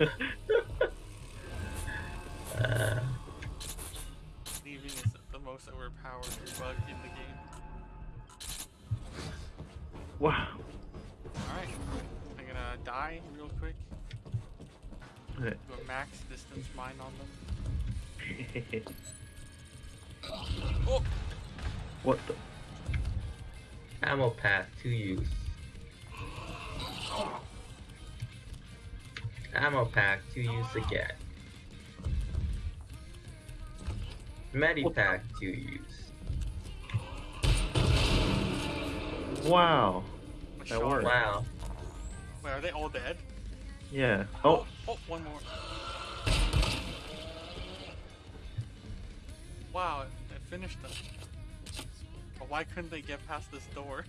uh, Leaving is the most overpowered bug in the game. Wow. Alright, I'm gonna die real quick. Do a max distance mine on them. Oh! what the? ammo pack to use. Ammo pack to use again. Medipack to use. Wow. That worked. Wow. Wait, are they all dead? Yeah. Oh. Oh, oh one more. Wow, I finished them. But why couldn't they get past this door?